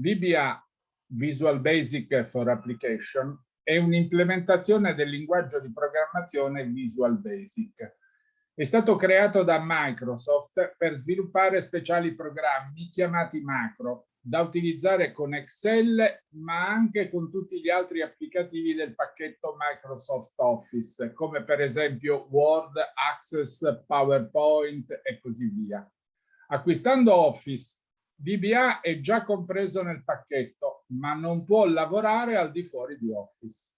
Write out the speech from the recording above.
VBA, Visual Basic for Application, è un'implementazione del linguaggio di programmazione Visual Basic. È stato creato da Microsoft per sviluppare speciali programmi chiamati macro, da utilizzare con Excel, ma anche con tutti gli altri applicativi del pacchetto Microsoft Office, come per esempio Word, Access, PowerPoint e così via. Acquistando Office, VBA è già compreso nel pacchetto, ma non può lavorare al di fuori di Office.